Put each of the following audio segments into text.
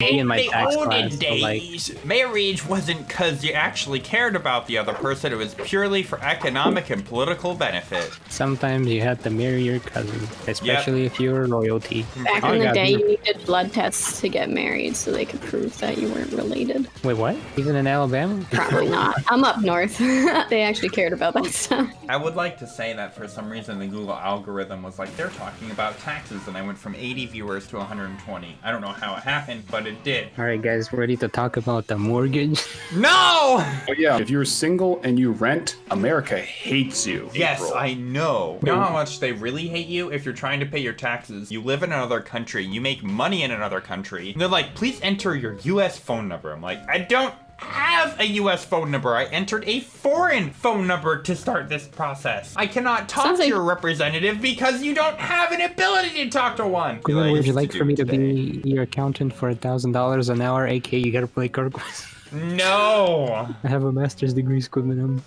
A in my the tax olden class. so, like, days, marriage wasn't because you actually cared about the other person. It was purely for economic and political benefit. sometimes you had to marry your cousin, especially if you were royalty. Back Oh, in the God, day, you- you needed blood tests to get married so they could prove that you weren't related. Wait, what? Even in Alabama? Probably not. I'm up north. they actually cared about that stuff. I would like to say that for some reason the Google algorithm was like, they're talking about taxes, and I went from 80 viewers to 120. I don't know how it happened, but it did. All right, guys, ready to talk about the mortgage? No! Oh yeah, if you're single and you rent, America hates you. Yes, April. I know. You know how much they really hate you? If you're trying to pay your taxes, you live in another country, you make money in another country, and they're like, please enter your US phone number. I'm like, I don't have a US phone number. I entered a foreign phone number to start this process. I cannot talk Sounds to like- your representative because you don't have an ability to talk to one. Glenn, I would you like for me to be your accountant for a thousand dollars an hour? AK, you gotta play card quiz. No! I have a master's degree, Squidman.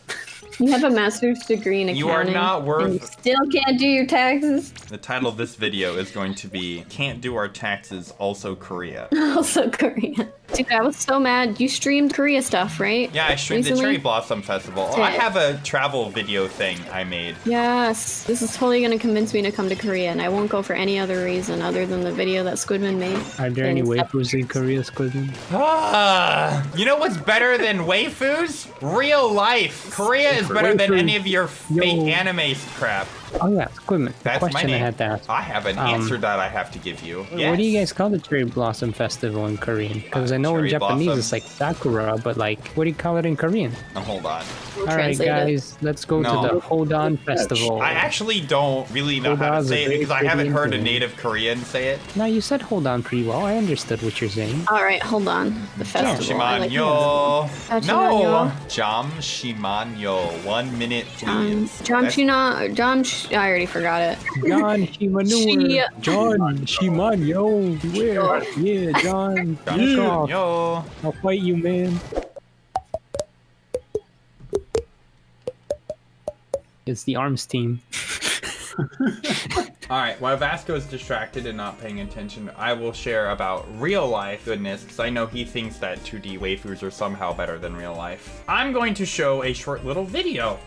You have a master's degree in accounting. You are not worth- And you still can't do your taxes. The title of this video is going to be Can't Do Our Taxes, Also Korea. Also Korea. Dude, I was so mad. You streamed Korea stuff, right? Yeah, I streamed the Recently? Cherry Blossom Festival. Oh, I have a travel video thing I made. Yes. This is totally gonna convince me to come to Korea, and I won't go for any other reason other than the video that Squidman made. Are there any And waifus in Korea, Squidman? Ah, you know what's better than waifus? Real life. Korea is better than any of your fake Yo. anime crap. Oh yeah, Squidman. The That's my question I had to ask. I have an Um, answer that I have to give you. What do you guys call the cherry blossom festival in Korean? Because Uh, I know in Japanese blossom. it's like sakura, but like, what do you call it in Korean? Oh, hold on. We'll All right, translate it. guys, let's go No. to the Hold On Festival. I actually don't really know Hold how to say it because I haven't Korean heard a native Korean say it. No, you said hold on pretty well. I understood what you're saying. All right, hold on. The festival. I like Shimanyo. No. Jam Shimanyo. One minute, John, please. John That's- Shina, I already forgot it. John Shimanur. John Shiman, yo, beware. Yeah, John. John Back off. I'll fight you, man. It's the arms team. All right, while Vasco is distracted and not paying attention, I will share about real life goodness because I know he thinks that 2D waifus are somehow better than real life. I'm going to show a short little video.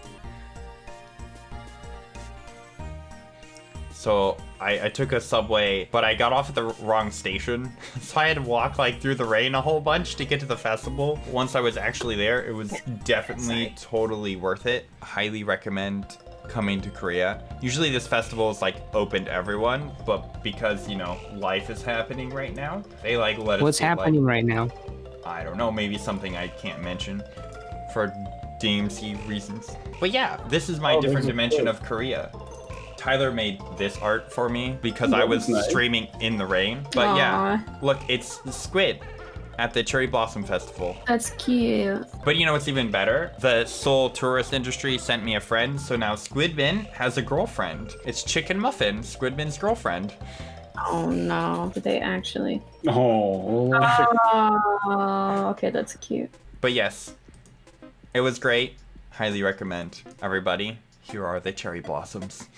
So I, I took a subway, but I got off at the wrong station. So I had to walk like through the rain a whole bunch to get to the festival. Once I was actually there, it was definitely totally worth it. Highly recommend coming to Korea. Usually this festival is like open to everyone, but because, you know, life is happening right now, they like let us What's get, like, happening right now? I don't know, maybe something I can't mention for DMC reasons. But yeah, this is my Oh, different dimension quote. of Korea. Tyler made this art for me because I was was nice. streaming in the rain. But yeah, look, it's Squid at the Cherry Blossom Festival. That's cute. But you know what's even better? The Seoul tourist industry sent me a friend, so now Squidbin has a girlfriend. It's Chicken Muffin, Squidbin's girlfriend. Oh no, did they actually? Oh, Oh, okay, that's cute. But yes, it was great. Highly recommend. Everybody, here are the cherry blossoms.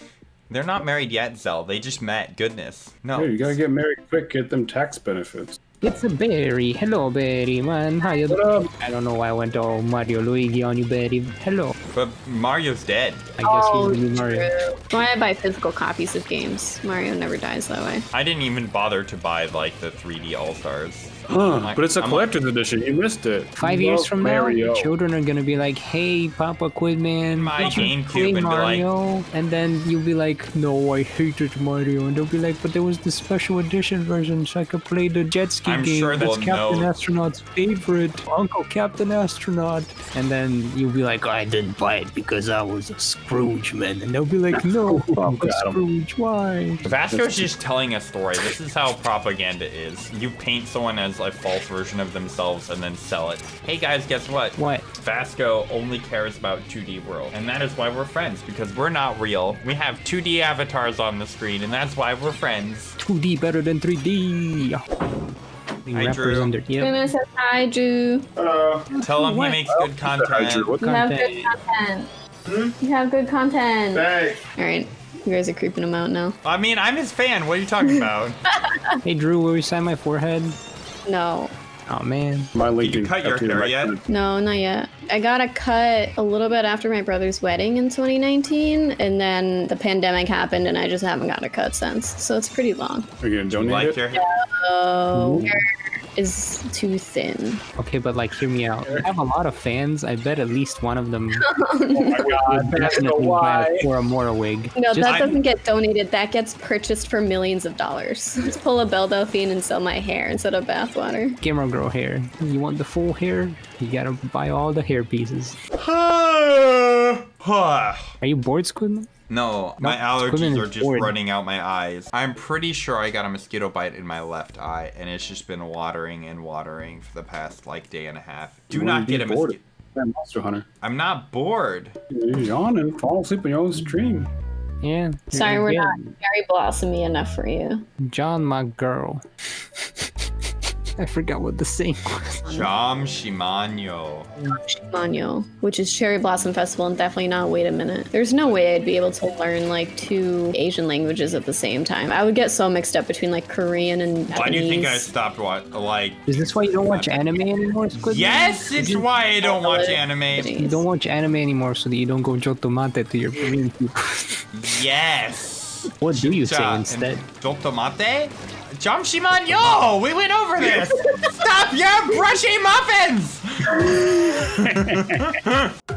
They're not married yet, Zell. They just met. Goodness. No. hey, you gotta get married quick, get them tax benefits. It's a berry. Hello, berry, man. How you doing? I don't know why I went all Mario Luigi on you, berry. Hello. But Mario's dead. I guess he's oh, the new Mario. Why I buy physical copies of games? Mario never dies that way. I didn't even bother to buy like the 3D All Stars. Huh, but it's a I'm- collector's edition. You missed it. Five You years from now, Mario. your children are gonna be like, "Hey, Papa Quidman, My did you GameCube play and be like- Mario?" and then you'll be like, "No, I hated Mario," and they'll be like, "But there was the special edition version, so I could play the jet ski I'm game. sure That's they'll Captain know. Astronaut's favorite, Uncle Captain Astronaut." And then you'll be like, "I didn't buy it because I was a Scrooge man," and they'll be like, "No, oh, Papa Got 'em. Scrooge, why?" Vasco's just telling a story. This is how propaganda is. You paint someone as a false version of themselves and then sell it. Hey guys, guess what? What? Vasco only cares about 2D world. And that is why we're friends, because we're not real. We have 2D avatars on the screen, and that's why we're friends. 2D better than 3D. Hi, Drew. represented. Yep. Goodness says hi, Drew. Uh, Tell him What? he makes good Hi, content. Drew. What You have good content. You have good content. Thanks. All right, you guys are creeping him out now. I mean, I'm his fan. What are you talking about? Hey Drew, will you sign my forehead? No, Oh man. My link you cut your hair yet? no, not yet. I got a cut a little bit after my brother's wedding in 2019, and then the pandemic happened, and I just haven't got a cut since. So it's pretty long. Are you gonna donate Like it? your hair? Ooh. Hair is too thin. Okay, but like, hear me out. I have a lot of fans. I bet at least one of them oh, oh my god, definitely so buy why. a Koramora wig. No, Just- that I- doesn't get donated. That gets purchased for millions of dollars. Let's pull a Belle Delphine and sell my hair instead of bathwater. Gamer girl hair. You want the full hair? You gotta buy all the hair pieces. Are you bored, Squidman? No, my allergies are just bored. running out my eyes. I'm pretty sure I got a mosquito bite in my left eye, and it's just been watering and watering for the past like day and a half. Do You not get a mosquito. Monster Hunter. I'm not bored. You're yawning, fall asleep on your own stream. Yeah. Sorry, we're yeah. not very blossomy enough for you. John, my girl. I forgot what the saying was. Jam Shimano. Manyo, which is Cherry Blossom Festival, and definitely not Wait a Minute. There's no way I'd be able to learn like two Asian languages at the same time. I would get so mixed up between like Korean and Japanese. Why do you think I stopped what like? Is this why you don't watch anime anymore, Squidman? Yes, it's why I don't watch anime. You don't watch anime anymore so that you don't go jotomate to your Korean people. Yes. what do you say Ja- instead? and Dotomate? Jam Shimano! We went over this! Stop your brushy muffins!